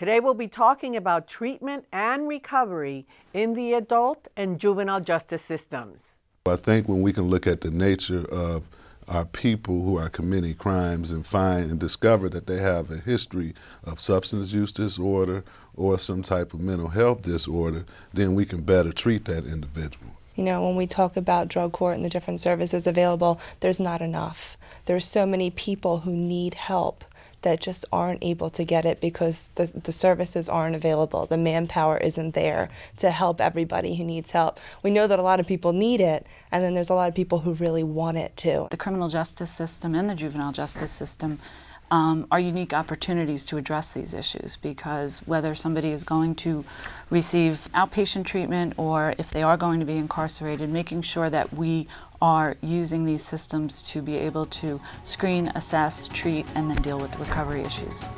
Today we'll be talking about treatment and recovery in the adult and juvenile justice systems. I think when we can look at the nature of our people who are committing crimes and find and discover that they have a history of substance use disorder or some type of mental health disorder, then we can better treat that individual. You know, when we talk about drug court and the different services available, there's not enough. There's so many people who need help that just aren't able to get it because the, the services aren't available. The manpower isn't there to help everybody who needs help. We know that a lot of people need it, and then there's a lot of people who really want it too. The criminal justice system and the juvenile justice system um, are unique opportunities to address these issues because whether somebody is going to receive outpatient treatment or if they are going to be incarcerated, making sure that we are using these systems to be able to screen, assess, treat, and then deal with recovery issues.